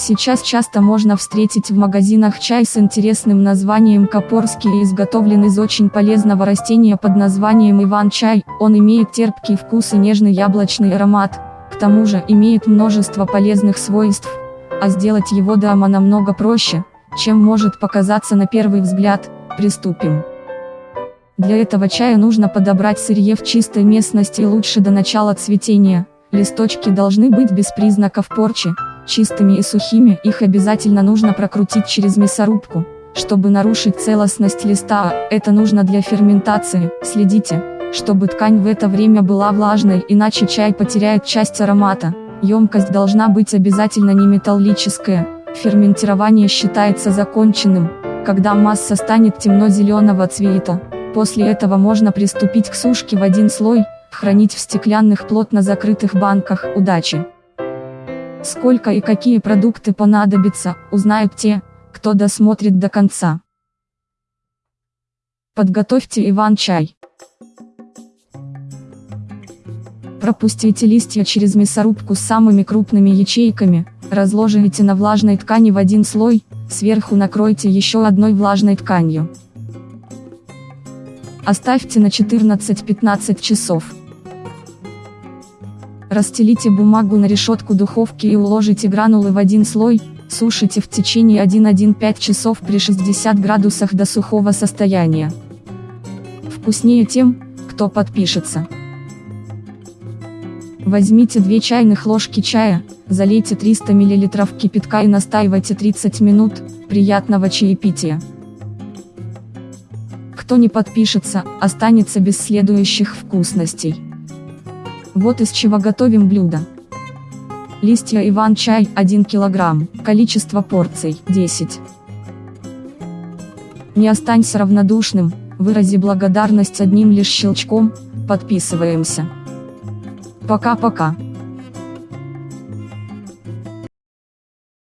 Сейчас часто можно встретить в магазинах чай с интересным названием Копорский и изготовлен из очень полезного растения под названием Иван-чай, он имеет терпкий вкус и нежный яблочный аромат, к тому же имеет множество полезных свойств, а сделать его дома намного проще, чем может показаться на первый взгляд, приступим. Для этого чая нужно подобрать сырье в чистой местности лучше до начала цветения, листочки должны быть без признаков порчи, чистыми и сухими, их обязательно нужно прокрутить через мясорубку, чтобы нарушить целостность листа, это нужно для ферментации, следите, чтобы ткань в это время была влажной, иначе чай потеряет часть аромата, емкость должна быть обязательно не металлическая, ферментирование считается законченным, когда масса станет темно-зеленого цвета, после этого можно приступить к сушке в один слой, хранить в стеклянных плотно закрытых банках, удачи! Сколько и какие продукты понадобятся, узнают те, кто досмотрит до конца. Подготовьте Иван-чай. Пропустите листья через мясорубку с самыми крупными ячейками, разложите на влажной ткани в один слой, сверху накройте еще одной влажной тканью. Оставьте на 14-15 часов. Расстелите бумагу на решетку духовки и уложите гранулы в один слой, сушите в течение 1-1-5 часов при 60 градусах до сухого состояния. Вкуснее тем, кто подпишется. Возьмите 2 чайных ложки чая, залейте 300 мл кипятка и настаивайте 30 минут, приятного чаепития. Кто не подпишется, останется без следующих вкусностей. Вот из чего готовим блюдо. Листья иван-чай 1 кг, количество порций 10. Не останься равнодушным, вырази благодарность одним лишь щелчком, подписываемся. Пока-пока.